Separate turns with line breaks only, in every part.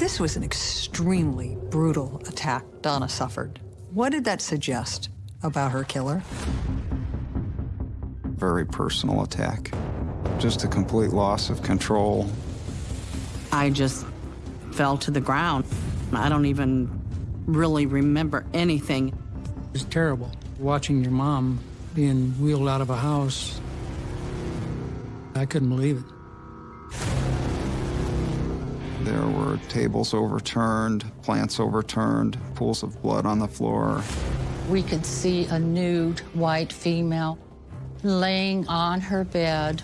This was an extremely brutal attack Donna suffered. What did that suggest about her killer?
Very personal attack. Just a complete loss of control.
I just fell to the ground. I don't even really remember anything.
It's terrible watching your mom being wheeled out of a house. I couldn't believe it.
There were tables overturned, plants overturned, pools of blood on the floor.
We could see a nude white female laying on her bed.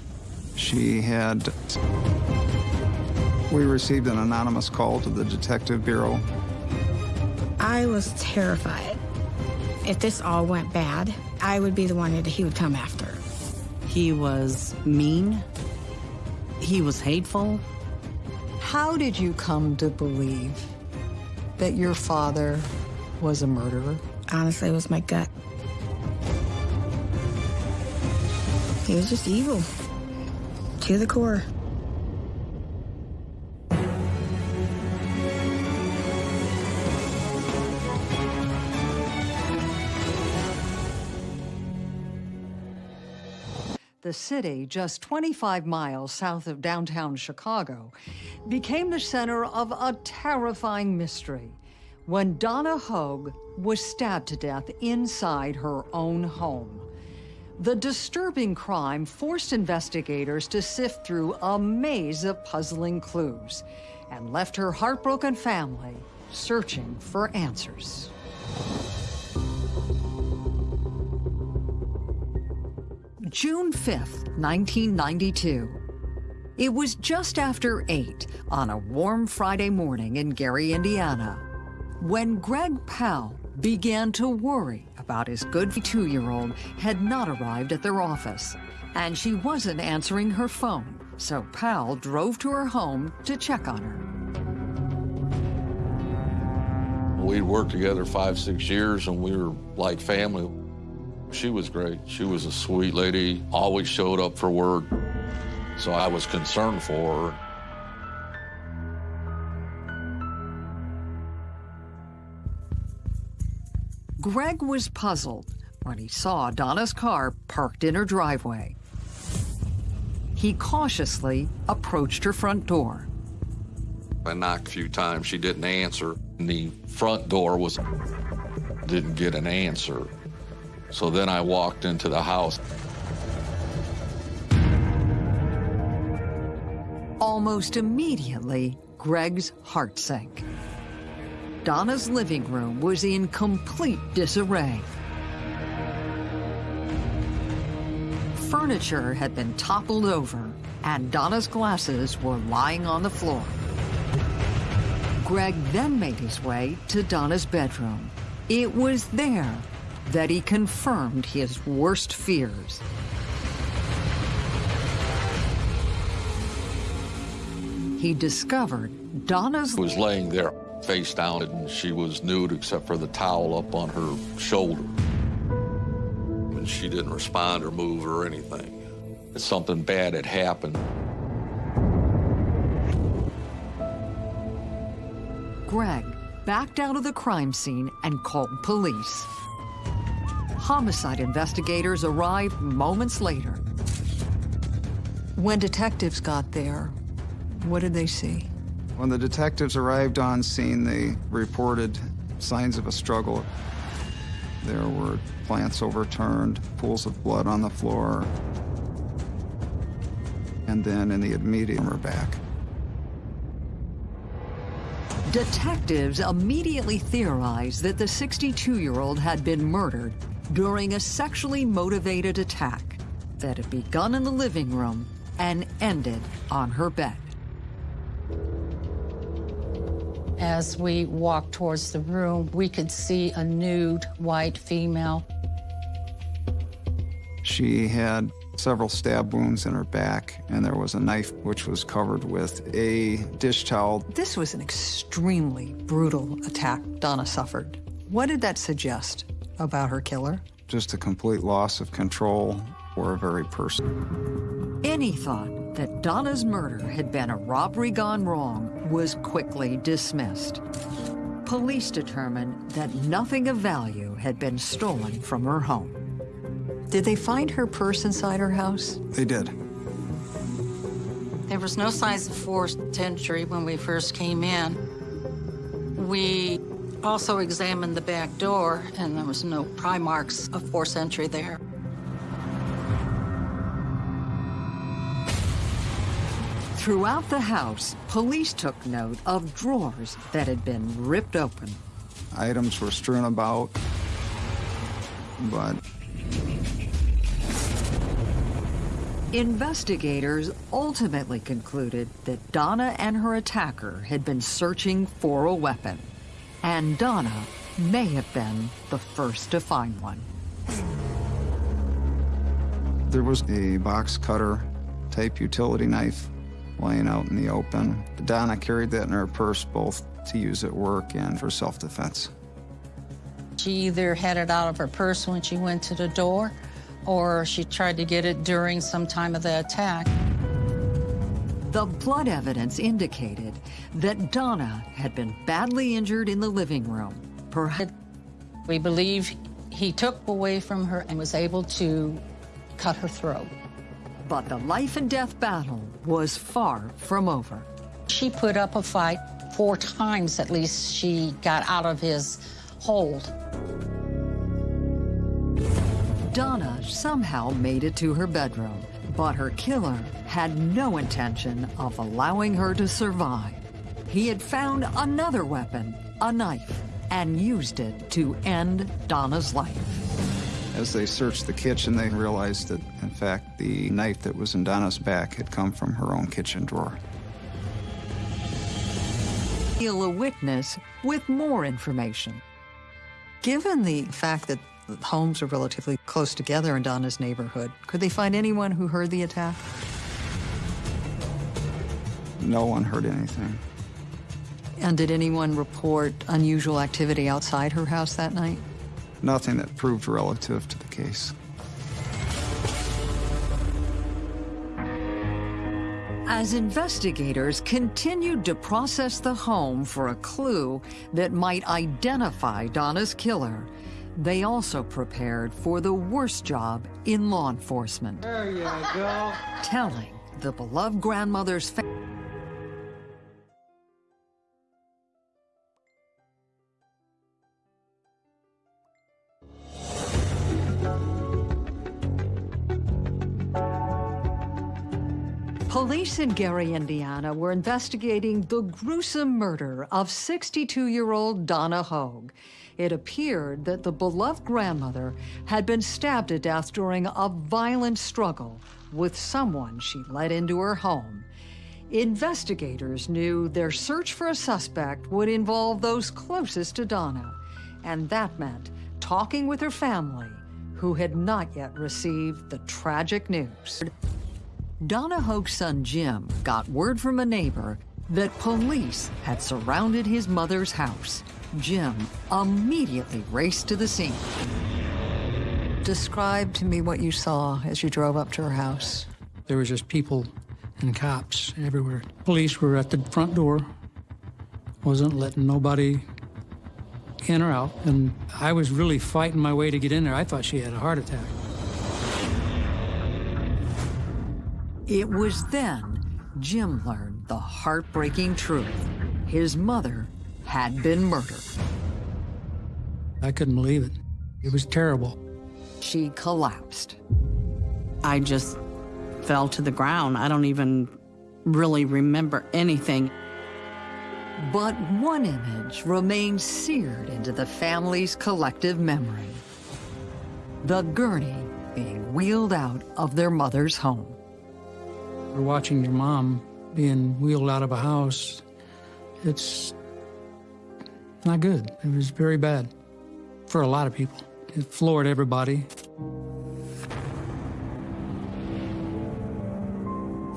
She had. We received an anonymous call to the Detective Bureau.
I was terrified. If this all went bad, I would be the one that he would come after.
He was mean. He was hateful.
How did you come to believe that your father was a murderer?
Honestly, it was my gut. He was just evil to the core.
The city, just 25 miles south of downtown Chicago, became the center of a terrifying mystery when Donna Hogue was stabbed to death inside her own home. The disturbing crime forced investigators to sift through a maze of puzzling clues and left her heartbroken family searching for answers. June 5th, 1992. It was just after 8 on a warm Friday morning in Gary, Indiana, when Greg Powell began to worry about his good two-year-old had not arrived at their office, and she wasn't answering her phone, so Powell drove to her home to check on her.
We'd worked together five, six years, and we were like family. She was great. She was a sweet lady, always showed up for work. So I was concerned for her.
Greg was puzzled when he saw Donna's car parked in her driveway. He cautiously approached her front door.
I knocked a few times. She didn't answer. And the front door was didn't get an answer. So then I walked into the house.
Almost immediately, Greg's heart sank. Donna's living room was in complete disarray. Furniture had been toppled over, and Donna's glasses were lying on the floor. Greg then made his way to Donna's bedroom. It was there that he confirmed his worst fears. He discovered Donna's
was laying there face down and she was nude except for the towel up on her shoulder. And she didn't respond or move or anything. Something bad had happened.
Greg backed out of the crime scene and called police. Homicide investigators arrived moments later. When detectives got there, what did they see?
When the detectives arrived on scene, they reported signs of a struggle. There were plants overturned, pools of blood on the floor, and then in the immediate her back.
Detectives immediately theorized that the 62-year-old had been murdered during a sexually motivated attack that had begun in the living room and ended on her bed.
As we walked towards the room, we could see a nude white female.
She had several stab wounds in her back, and there was a knife which was covered with a dish towel.
This was an extremely brutal attack Donna suffered. What did that suggest about her killer?
Just a complete loss of control for a very person.
Any thought that Donna's murder had been a robbery gone wrong was quickly dismissed. Police determined that nothing of value had been stolen from her home. Did they find her purse inside her house?
They did.
There was no signs of forced entry when we first came in. We also examined the back door, and there was no pry marks of forced entry there.
Throughout the house, police took note of drawers that had been ripped open.
Items were strewn about, but
Investigators ultimately concluded that Donna and her attacker had been searching for a weapon, and Donna may have been the first to find one.
there was a box cutter type utility knife laying out in the open. Donna carried that in her purse both to use at work and for self-defense.
She either had it out of her purse when she went to the door, or she tried to get it during some time of the attack.
The blood evidence indicated that Donna had been badly injured in the living room. Perhaps
We believe he took away from her and was able to cut her throat.
but the life and death battle was far from over.
She put up a fight four times at least she got out of his hold.
Donna somehow made it to her bedroom, but her killer had no intention of allowing her to survive. He had found another weapon, a knife, and used it to end Donna's life.
As they searched the kitchen, they realized that, in fact, the knife that was in Donna's back had come from her own kitchen drawer.
Heal a witness with more information. Given the fact that the homes are relatively close together in Donna's neighborhood, could they find anyone who heard the attack?
No one heard anything.
And did anyone report unusual activity outside her house that night?
Nothing that proved relative to the case.
As investigators continued to process the home for a clue that might identify Donna's killer, they also prepared for the worst job in law enforcement. There you go. Telling the beloved grandmother's family. Police in Gary, Indiana were investigating the gruesome murder of 62-year-old Donna Hogue. It appeared that the beloved grandmother had been stabbed to death during a violent struggle with someone she let into her home. Investigators knew their search for a suspect would involve those closest to Donna, and that meant talking with her family, who had not yet received the tragic news. Donna Hogue's son Jim got word from a neighbor that police had surrounded his mother's house. Jim immediately raced to the scene. Describe to me what you saw as you drove up to her house.
There was just people and cops everywhere. Police were at the front door, wasn't letting nobody in or out, and I was really fighting my way to get in there. I thought she had a heart attack.
It was then Jim learned the heartbreaking truth. His mother had been murdered.
I couldn't believe it. It was terrible.
She collapsed.
I just fell to the ground. I don't even really remember anything.
But one image remains seared into the family's collective memory. The gurney being wheeled out of their mother's home.
We're watching your mom being wheeled out of a house. It's not good. It was very bad for a lot of people. It floored everybody.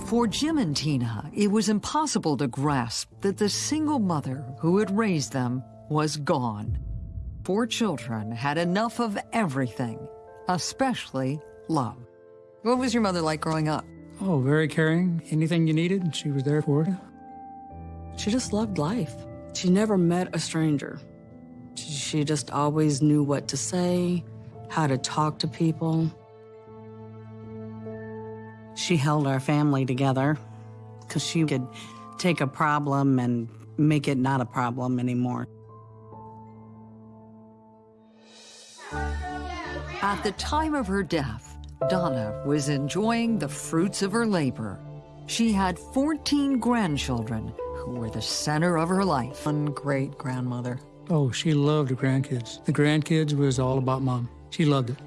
For Jim and Tina, it was impossible to grasp that the single mother who had raised them was gone. Four children had enough of everything, especially love. What was your mother like growing up?
Oh, very caring. Anything you needed, she was there for you.
She just loved life. She never met a stranger. She just always knew what to say, how to talk to people. She held our family together because she could take a problem and make it not a problem anymore.
At the time of her death, Donna was enjoying the fruits of her labor. She had 14 grandchildren who were the center of her life.
One great grandmother.
Oh, she loved the grandkids. The grandkids was all about mom. She loved it.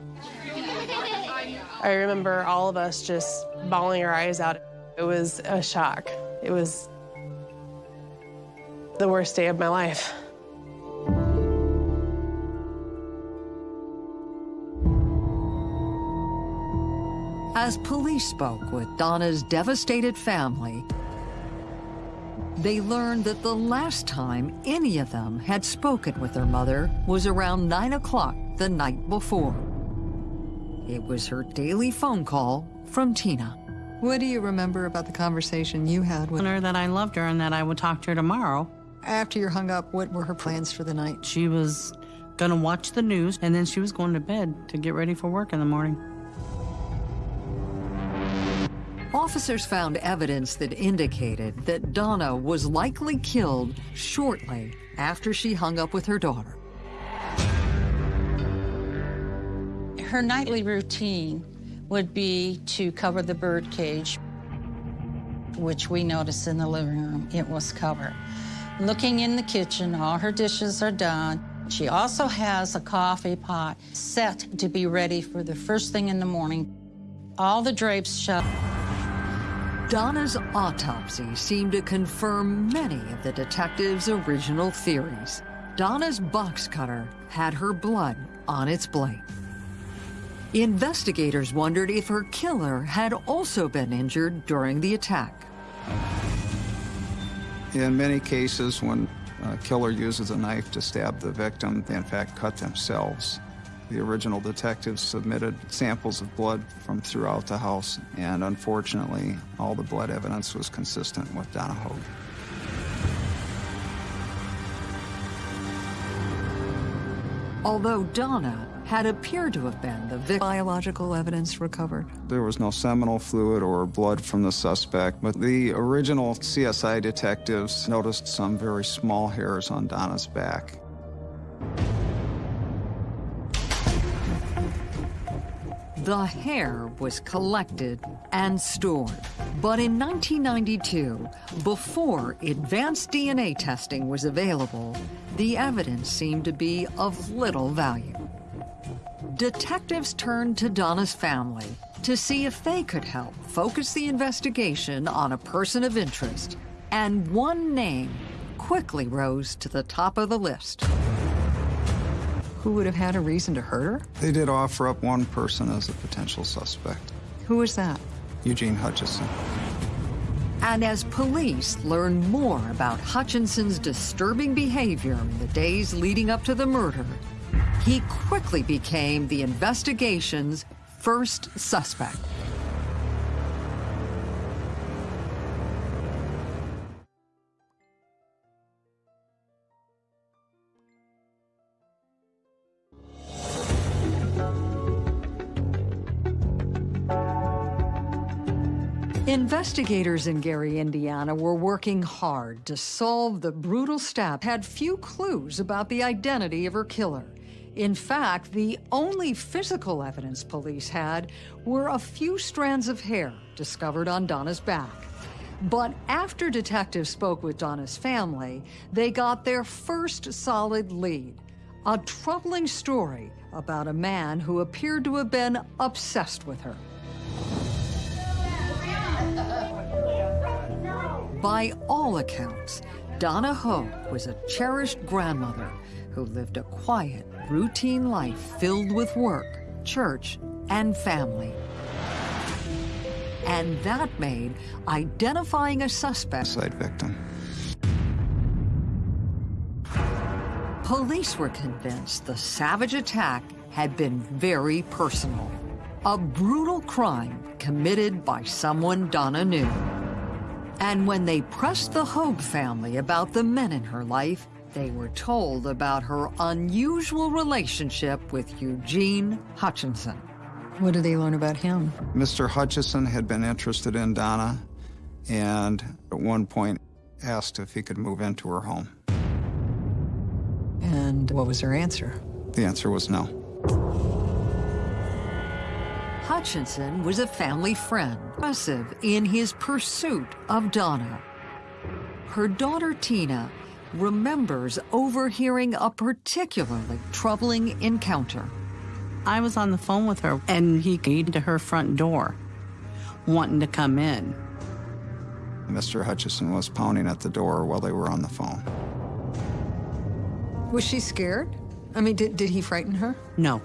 I remember all of us just bawling our eyes out. It was a shock. It was the worst day of my life.
As police spoke with Donna's devastated family, they learned that the last time any of them had spoken with their mother was around 9 o'clock the night before. It was her daily phone call from Tina.
What do you remember about the conversation you had with
her? That I loved her and that I would talk to her tomorrow.
After you hung up, what were her plans for the night?
She was gonna watch the news and then she was going to bed to get ready for work in the morning.
Officers found evidence that indicated that Donna was likely killed shortly after she hung up with her daughter.
Her nightly routine would be to cover the bird cage, which we noticed in the living room. It was covered. Looking in the kitchen, all her dishes are done. She also has a coffee pot set to be ready for the first thing in the morning. All the drapes shut.
Donna's autopsy seemed to confirm many of the detective's original theories. Donna's box cutter had her blood on its blade. Investigators wondered if her killer had also been injured during the attack.
In many cases, when a killer uses a knife to stab the victim, they in fact cut themselves. The original detectives submitted samples of blood from throughout the house, and unfortunately, all the blood evidence was consistent with Donna Hogue.
Although Donna had appeared to have been the victim.
Biological evidence recovered?
There was no seminal fluid or blood from the suspect, but the original CSI detectives noticed some very small hairs on Donna's back.
The hair was collected and stored. But in 1992, before advanced DNA testing was available, the evidence seemed to be of little value. Detectives turned to Donna's family to see if they could help focus the investigation on a person of interest, and one name quickly rose to the top of the list.
Who would have had a reason to hurt her?
They did offer up one person as a potential suspect.
Who was that?
Eugene Hutchinson.
And as police learn more about Hutchinson's disturbing behavior in the days leading up to the murder, he quickly became the investigation's first suspect. Investigators in Gary, Indiana were working hard to solve the brutal stab, had few clues about the identity of her killer. In fact, the only physical evidence police had were a few strands of hair discovered on Donna's back. But after detectives spoke with Donna's family, they got their first solid lead. A troubling story about a man who appeared to have been obsessed with her. By all accounts, Donna Hogue was a cherished grandmother who lived a quiet, routine life filled with work, church, and family. And that made identifying a suspect
Side victim.
Police were convinced the savage attack had been very personal. A brutal crime committed by someone Donna knew. And when they pressed the Hogue family about the men in her life, they were told about her unusual relationship with Eugene Hutchinson. What did they learn about him?
Mr. Hutchinson had been interested in Donna and at one point asked if he could move into her home.
And what was her answer?
The answer was no.
Hutchinson was a family friend, aggressive in his pursuit of Donna. Her daughter Tina remembers overhearing a particularly troubling encounter.
I was on the phone with her, and he came to her front door, wanting to come in.
Mr. Hutchinson was pounding at the door while they were on the phone.
Was she scared? I mean, did, did he frighten her?
No,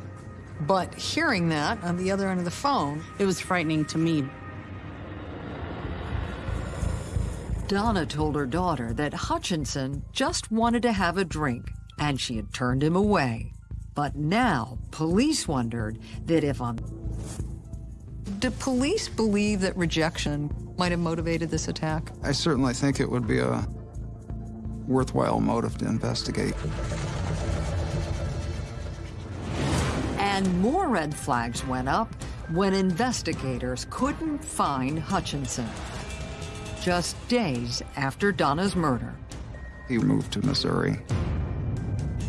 But hearing that on the other end of the phone,
it was frightening to me.
Donna told her daughter that Hutchinson just wanted to have a drink and she had turned him away. But now police wondered that if on. Do police believe that rejection might have motivated this attack?
I certainly think it would be a worthwhile motive to investigate.
And more red flags went up when investigators couldn't find Hutchinson. Just days after Donna's murder.
He moved to Missouri.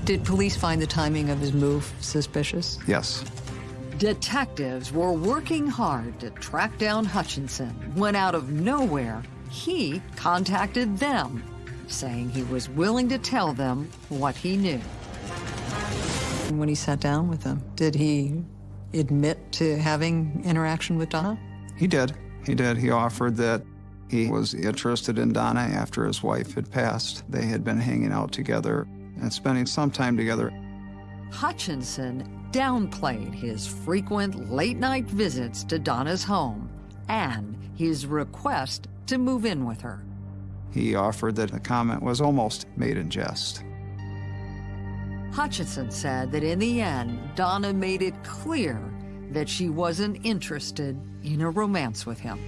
Did police find the timing of his move suspicious?
Yes.
Detectives were working hard to track down Hutchinson when out of nowhere, he contacted them, saying he was willing to tell them what he knew. When he sat down with them, did he admit to having interaction with Donna?
He did. He did. He offered that he was interested in Donna after his wife had passed. They had been hanging out together and spending some time together.
Hutchinson downplayed his frequent late night visits to Donna's home and his request to move in with her.
He offered that the comment was almost made in jest.
Hutchinson said that in the end, Donna made it clear that she wasn't interested in a romance with him.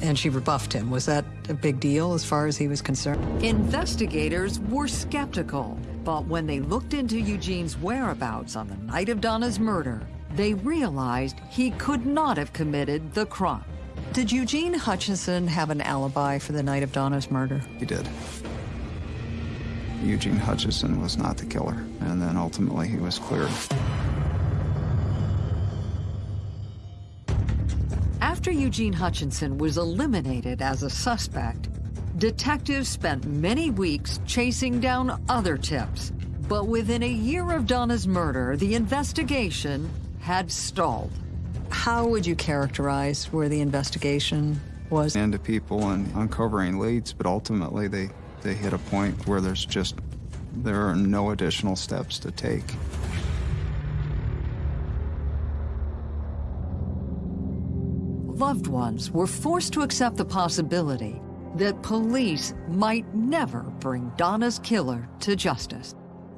And she rebuffed him. Was that a big deal as far as he was concerned? Investigators were skeptical, but when they looked into Eugene's whereabouts on the night of Donna's murder, they realized he could not have committed the crime. Did Eugene Hutchinson have an alibi for the night of Donna's murder?
He did. Eugene Hutchinson was not the killer, and then ultimately he was cleared.
After Eugene Hutchinson was eliminated as a suspect, detectives spent many weeks chasing down other tips. But within a year of Donna's murder, the investigation had stalled. How would you characterize where the investigation was?
Into people and uncovering leads, but ultimately they, they hit a point where there's just, there are no additional steps to take.
Loved ones were forced to accept the possibility that police might never bring Donna's killer to justice.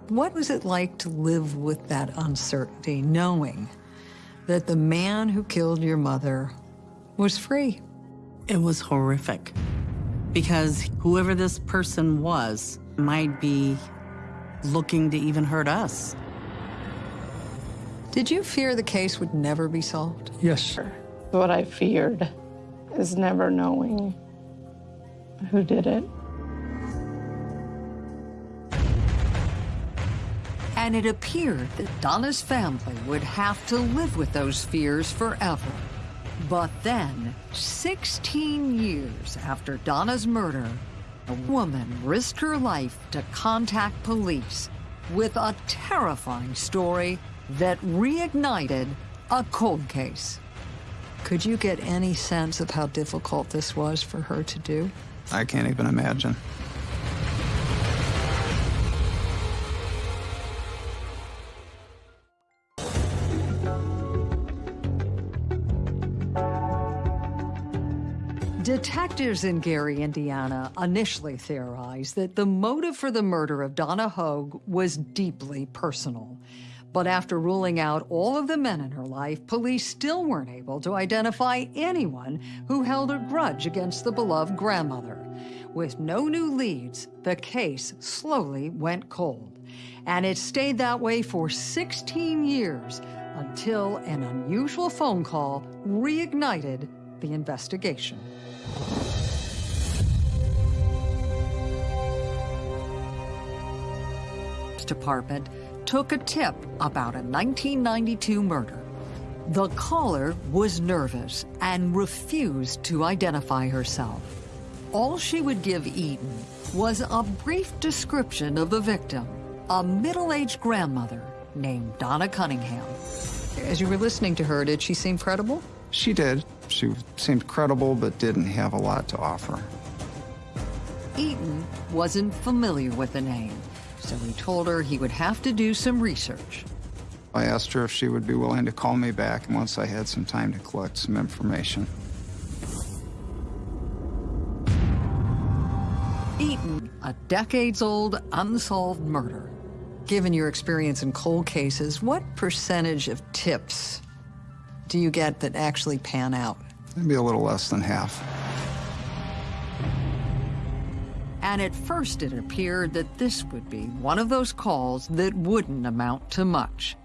What was it like to live with that uncertainty, knowing that the man who killed your mother was free?
It was horrific because whoever this person was might be looking to even hurt us.
Did you fear the case would never be solved?
Yes. Sir.
What I feared is never knowing who did it.
And it appeared that Donna's family would have to live with those fears forever. But then, 16 years after Donna's murder, a woman risked her life to contact police with a terrifying story that reignited a cold case. Could you get any sense of how difficult this was for her to do?
I can't even imagine.
Detectives in Gary, Indiana, initially theorized that the motive for the murder of Donna Hogue was deeply personal. But after ruling out all of the men in her life, police still weren't able to identify anyone who held a grudge against the beloved grandmother. With no new leads, the case slowly went cold. And it stayed that way for 16 years until an unusual phone call reignited the investigation. Department took a tip about a 1992 murder. The caller was nervous and refused to identify herself. All she would give Eaton was a brief description of the victim, a middle-aged grandmother named Donna Cunningham. As you were listening to her, did she seem credible?
She did. She seemed credible, but didn't have a lot to offer.
Eaton wasn't familiar with the name, so he told her he would have to do some research.
I asked her if she would be willing to call me back once I had some time to collect some information.
Eaton, a decades-old unsolved murder. Given your experience in cold cases, what percentage of tips do you get that actually pan out?
Maybe a little less than half.
And at first it appeared that this would be one of those calls that wouldn't amount to much.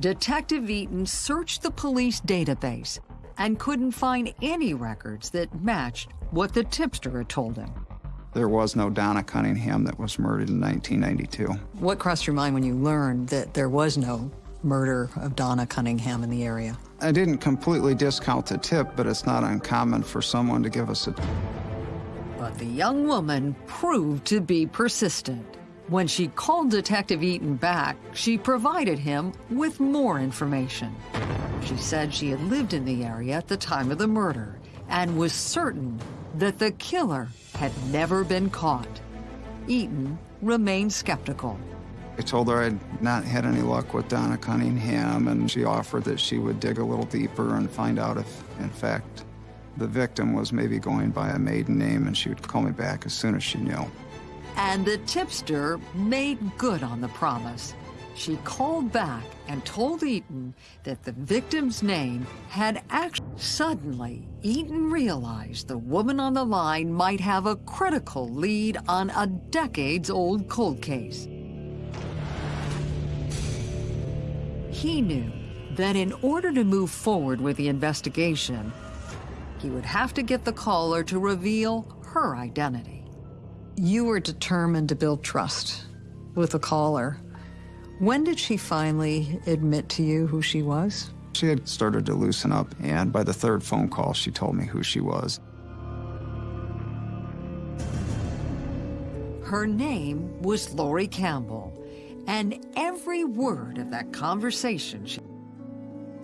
Detective Eaton searched the police database and couldn't find any records that matched what the tipster had told him.
There was no Donna Cunningham that was murdered in 1992.
What crossed your mind when you learned that there was no murder of Donna Cunningham in the area?
I didn't completely discount the tip, but it's not uncommon for someone to give us a...
But the young woman proved to be persistent. When she called Detective Eaton back, she provided him with more information. She said she had lived in the area at the time of the murder and was certain that the killer had never been caught. Eaton remained skeptical.
I told her I'd not had any luck with Donna Cunningham, and she offered that she would dig a little deeper and find out if, in fact, the victim was maybe going by a maiden name, and she would call me back as soon as she knew.
And the tipster made good on the promise. She called back and told Eaton that the victim's name had actually... Suddenly, Eaton realized the woman on the line might have a critical lead on a decades-old cold case. He knew that in order to move forward with the investigation, he would have to get the caller to reveal her identity. You were determined to build trust with the caller. When did she finally admit to you who she was?
She had started to loosen up, and by the third phone call, she told me who she was.
Her name was Lori Campbell, and every word of that conversation, she...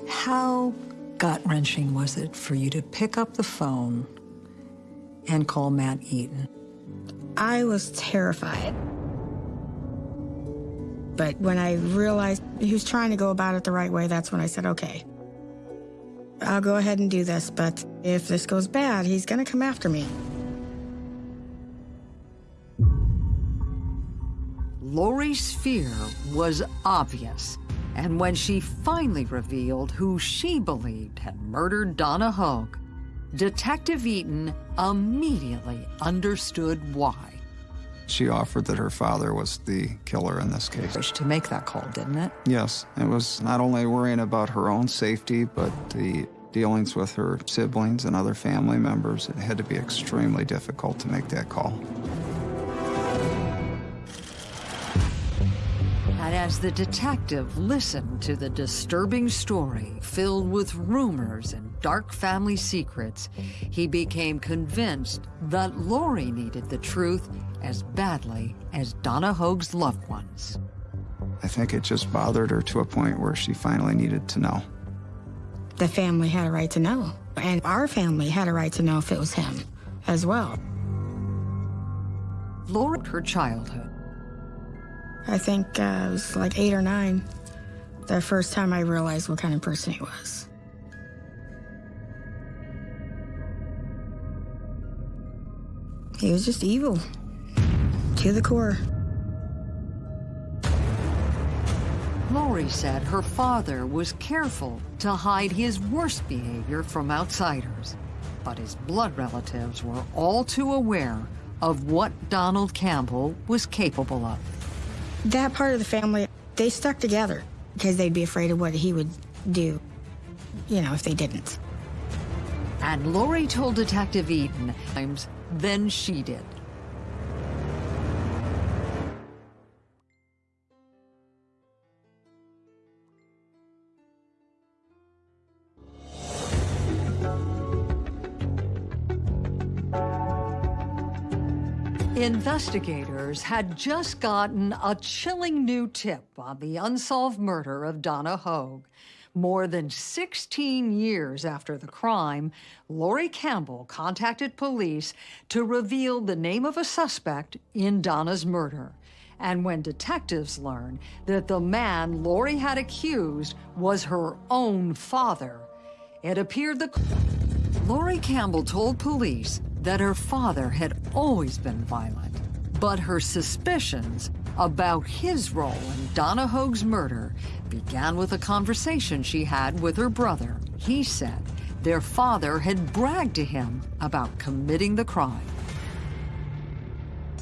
How gut-wrenching was it for you to pick up the phone and call Matt Eaton?
I was terrified. But when I realized he was trying to go about it the right way, that's when I said, okay, I'll go ahead and do this, but if this goes bad, he's gonna come after me.
Lori's fear was obvious, and when she finally revealed who she believed had murdered Donna Hogue, Detective Eaton immediately understood why.
She offered that her father was the killer in this case.
To make that call, didn't it?
Yes, it was not only worrying about her own safety, but the dealings with her siblings and other family members. It had to be extremely difficult to make that call.
As the detective listened to the disturbing story filled with rumors and dark family secrets, he became convinced that Lori needed the truth as badly as Donna Hogue's loved ones.
I think it just bothered her to a point where she finally needed to know.
The family had a right to know, and our family had a right to know if it was him as well.
Lori, her childhood,
I think uh, it was like eight or nine, the first time I realized what kind of person he was. He was just evil, to the core.
Lori said her father was careful to hide his worst behavior from outsiders, but his blood relatives were all too aware of what Donald Campbell was capable of.
That part of the family, they stuck together because they'd be afraid of what he would do, you know, if they didn't.
And Lori told Detective Eaton than she did. Investigators had just gotten a chilling new tip on the unsolved murder of Donna Hogue. More than 16 years after the crime, Lori Campbell contacted police to reveal the name of a suspect in Donna's murder. And when detectives learned that the man Lori had accused was her own father, it appeared the... Lori Campbell told police that her father had always been violent, but her suspicions about his role in Donna Hogue's murder began with a conversation she had with her brother. He said their father had bragged to him about committing the crime.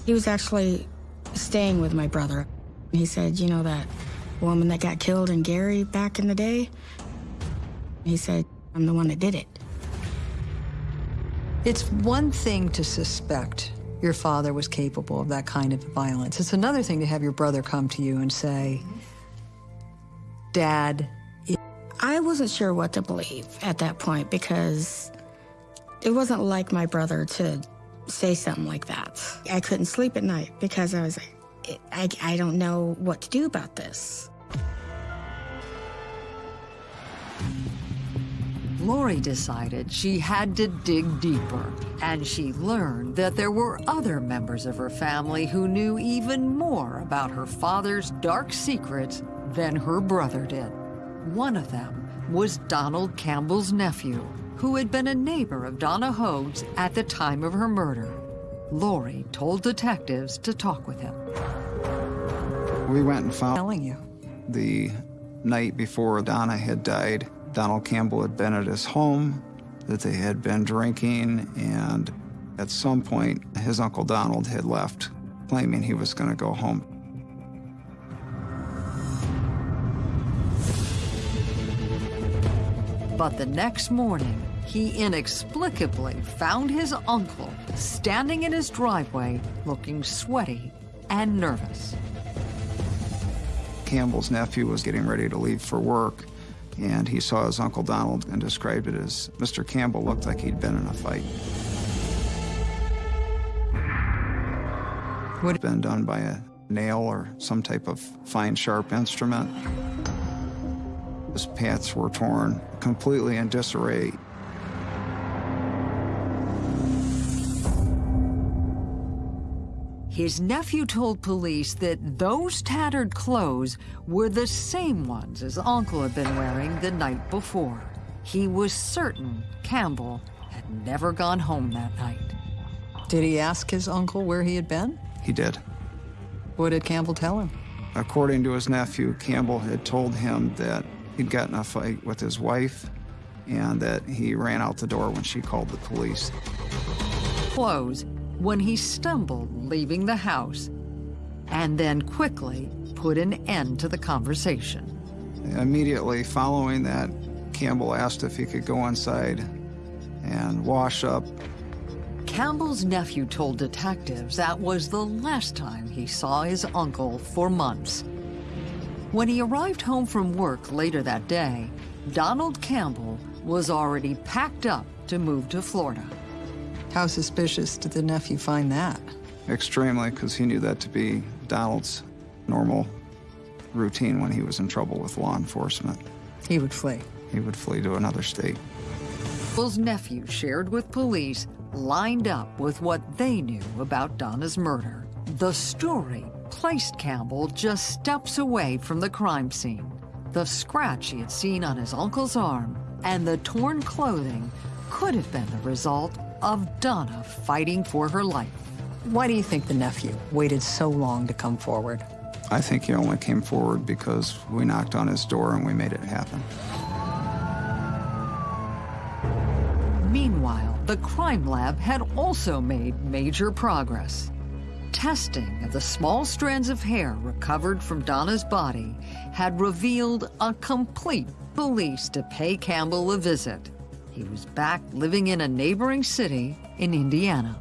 He was actually staying with my brother. He said, you know that woman that got killed in Gary back in the day? He said, I'm the one that did it.
It's one thing to suspect your father was capable of that kind of violence. It's another thing to have your brother come to you and say, Dad.
I wasn't sure what to believe at that point because it wasn't like my brother to say something like that. I couldn't sleep at night because I was like, I, I don't know what to do about this.
Lori decided she had to dig deeper, and she learned that there were other members of her family who knew even more about her father's dark secrets than her brother did. One of them was Donald Campbell's nephew, who had been a neighbor of Donna Hogue's at the time of her murder. Lori told detectives to talk with him.
We went and found
Telling you.
the night before Donna had died, Donald Campbell had been at his home, that they had been drinking, and at some point, his Uncle Donald had left, claiming he was going to go home.
But the next morning, he inexplicably found his uncle standing in his driveway looking sweaty and nervous.
Campbell's nephew was getting ready to leave for work, and he saw his Uncle Donald and described it as Mr. Campbell looked like he'd been in a fight. Would have been done by a nail or some type of fine, sharp instrument. His pants were torn, completely in disarray.
His nephew told police that those tattered clothes were the same ones his uncle had been wearing the night before. He was certain Campbell had never gone home that night. Did he ask his uncle where he had been?
He did.
What did Campbell tell him?
According to his nephew, Campbell had told him that he'd gotten a fight with his wife and that he ran out the door when she called the police.
Clothes when he stumbled leaving the house and then quickly put an end to the conversation.
Immediately following that, Campbell asked if he could go inside and wash up.
Campbell's nephew told detectives that was the last time he saw his uncle for months. When he arrived home from work later that day, Donald Campbell was already packed up to move to Florida. How suspicious did the nephew find that?
Extremely, because he knew that to be Donald's normal routine when he was in trouble with law enforcement.
He would flee.
He would flee to another state.
Campbell's nephew shared with police lined up with what they knew about Donna's murder. The story placed Campbell just steps away from the crime scene. The scratch he had seen on his uncle's arm and the torn clothing could have been the result of Donna fighting for her life. Why do you think the nephew waited so long to come forward?
I think he only came forward because we knocked on his door and we made it happen.
Meanwhile, the crime lab had also made major progress. Testing of the small strands of hair recovered from Donna's body had revealed a complete police to pay Campbell a visit. He was back living in a neighboring city in Indiana.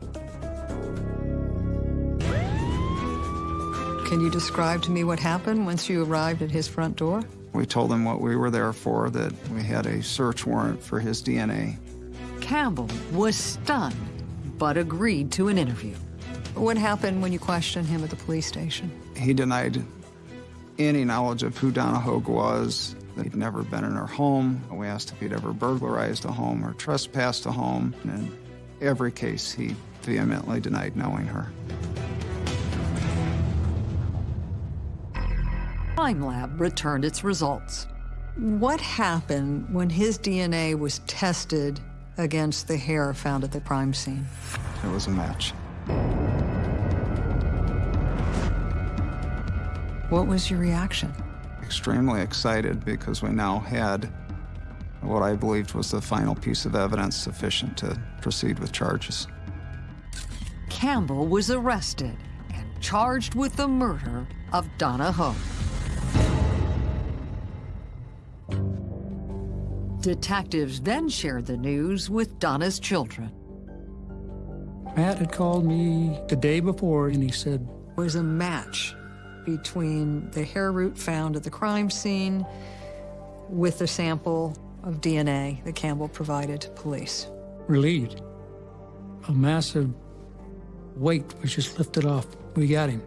Can you describe to me what happened once you arrived at his front door?
We told him what we were there for, that we had a search warrant for his DNA.
Campbell was stunned, but agreed to an interview. What happened when you questioned him at the police station?
He denied any knowledge of who Donna Hogue was, he'd never been in her home. We asked if he'd ever burglarized a home or trespassed a home. And in every case, he vehemently denied knowing her.
Crime Lab returned its results. What happened when his DNA was tested against the hair found at the crime scene?
It was a match.
What was your reaction?
Extremely excited because we now had what I believed was the final piece of evidence sufficient to proceed with charges.
Campbell was arrested and charged with the murder of Donna Hogue. Detectives then shared the news with Donna's children.
Matt had called me the day before and he said,
was a match between the hair root found at the crime scene with the sample of DNA that Campbell provided to police.
relieved. A massive weight was just lifted off. We got him.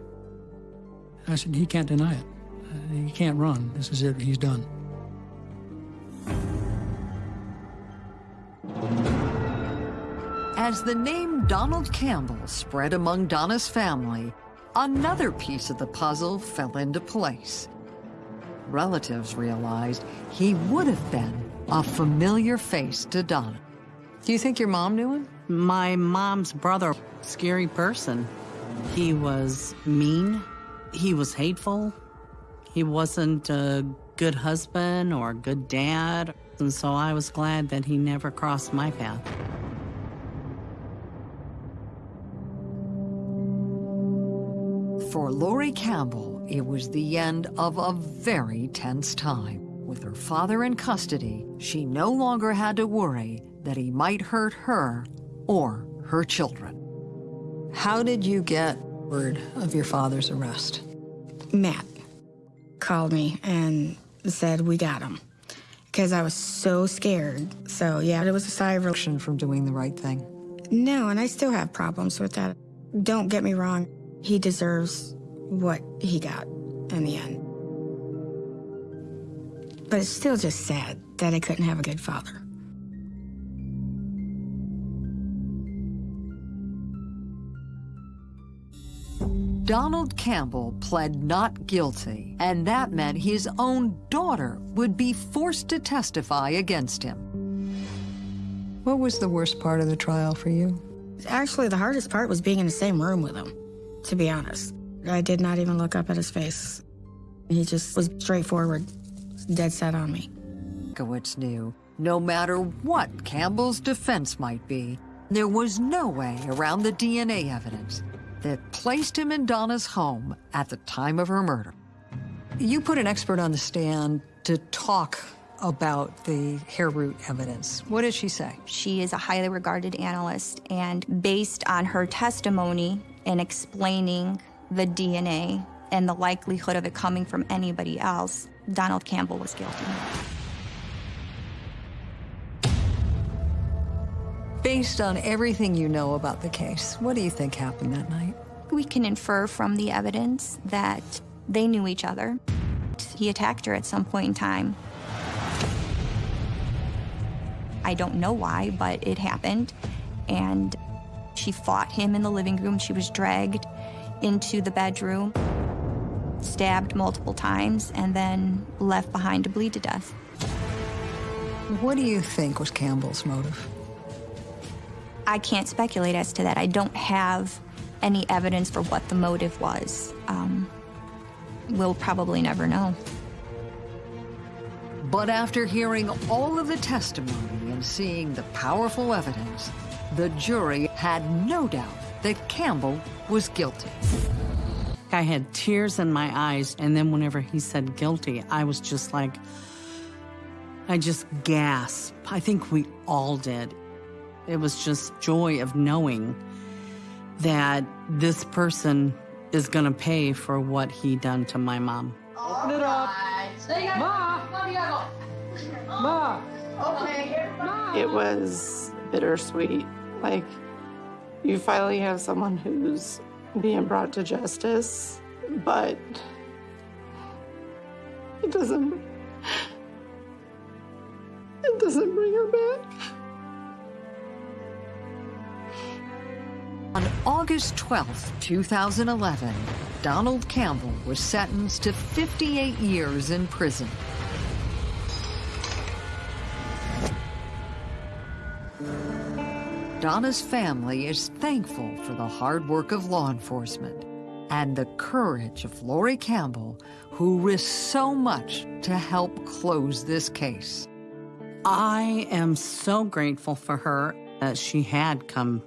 I said, he can't deny it. Uh, He can't run. This is it. He's done.
As the name Donald Campbell spread among Donna's family, another piece of the puzzle fell into place. Relatives realized he would have been a familiar face to Donna. Do you think your mom knew him?
My mom's brother, scary person. He was mean. He was hateful. He wasn't a good husband or a good dad. And so I was glad that he never crossed my path.
For Lori Campbell, it was the end of a very tense time. With her father in custody, she no longer had to worry that he might hurt her or her children. How did you get word of your father's arrest?
Matt called me and said, We got him. Because I was so scared. So, yeah, it was a sigh of relief.
From doing the right thing.
No, and I still have problems with that. Don't get me wrong, he deserves what he got in the end. But it's still just sad that I couldn't have a good father.
Donald Campbell pled not guilty, and that meant his own daughter would be forced to testify against him. What was the worst part of the trial for you?
Actually, the hardest part was being in the same room with him, to be honest. I did not even look up at his face. He just was straightforward, dead set on me.
Kowitz knew no matter what Campbell's defense might be, there was no way around the DNA evidence that placed him in Donna's home at the time of her murder. You put an expert on the stand to talk about the hair root evidence. What did she say?
She is a highly regarded analyst, and based on her testimony and explaining the DNA and the likelihood of it coming from anybody else, Donald Campbell was guilty.
Based on everything you know about the case, what do you think happened that night?
We can infer from the evidence that they knew each other. He attacked her at some point in time. I don't know why, but it happened. And she fought him in the living room. She was dragged into the bedroom, stabbed multiple times, and then left behind to bleed to death.
What do you think was Campbell's motive?
I can't speculate as to that. I don't have any evidence for what the motive was. Um, we'll probably never know.
But after hearing all of the testimony and seeing the powerful evidence, the jury had no doubt that Campbell was guilty.
I had tears in my eyes, and then whenever he said guilty, I was just like, I just gasped. I think we all did. It was just joy of knowing that this person is going to pay for what he done to my mom.
Open it up. Ma! Ma! Okay.
It was bittersweet. Like, you finally have someone who's being brought to justice, but it doesn't. It doesn't bring her back.
On August 12, 2011, Donald Campbell was sentenced to 58 years in prison. Donna's family is thankful for the hard work of law enforcement and the courage of Lori Campbell, who risked so much to help close this case.
I am so grateful for her that she had come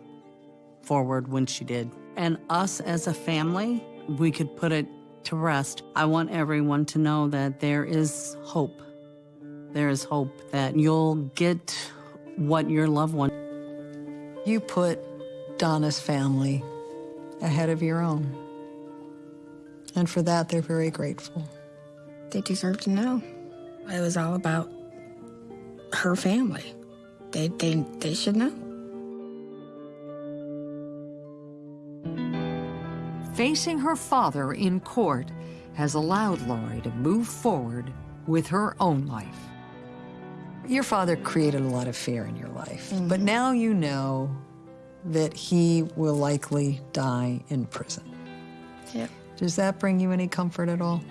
forward when she did. And us as a family, we could put it to rest. I want everyone to know that there is hope. There is hope that you'll get what your loved one.
You put Donna's family ahead of your own. And for that, they're very grateful.
They deserve to know. It was all about her family. They, they, they should know.
Facing her father in court has allowed Lori to move forward with her own life. Your father created a lot of fear in your life, mm-hmm. but now you know that he will likely die in prison.
Yep.
Does that bring you any comfort at all?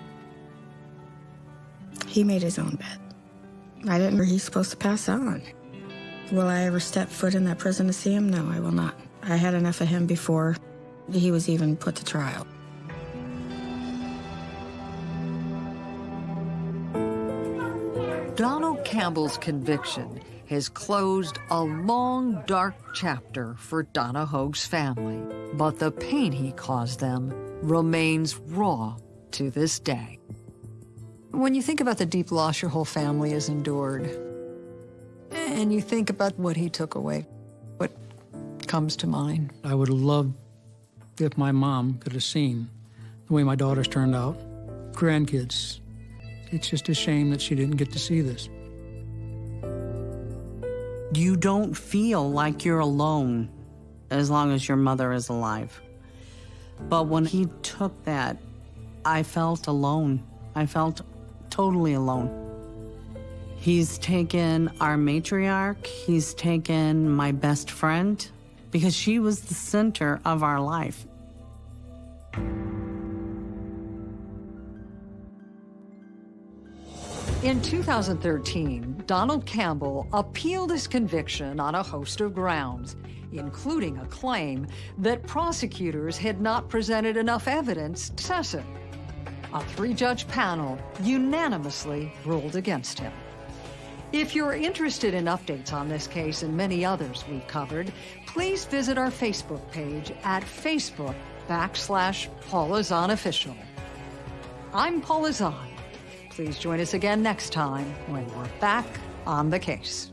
He made his own bed. I didn't know he's supposed to pass on. Will I ever step foot in that prison to see him? No, I will not. I had enough of him before he was even put to trial.
Campbell's conviction has closed a long, dark chapter for Donna Hogue's family, but the pain he caused them remains raw to this day. When you think about the deep loss your whole family has endured, and you think about what he took away, what comes to mind?
I would have loved if my mom could have seen the way my daughters turned out, grandkids. It's just a shame that she didn't get to see this.
You don't feel like you're alone as long as your mother is alive. But when he took that, I felt alone. I felt totally alone. He's taken our matriarch, he's taken my best friend, because she was the center of our life.
In 2013, Donald Campbell appealed his conviction on a host of grounds, including a claim that prosecutors had not presented enough evidence to assess it. A three-judge panel unanimously ruled against him. If you're interested in updates on this case and many others we've covered, please visit our Facebook page at Facebook backslash Paula Zahn Official. I'm Paula Zahn. Please join us again next time when we're back on the case.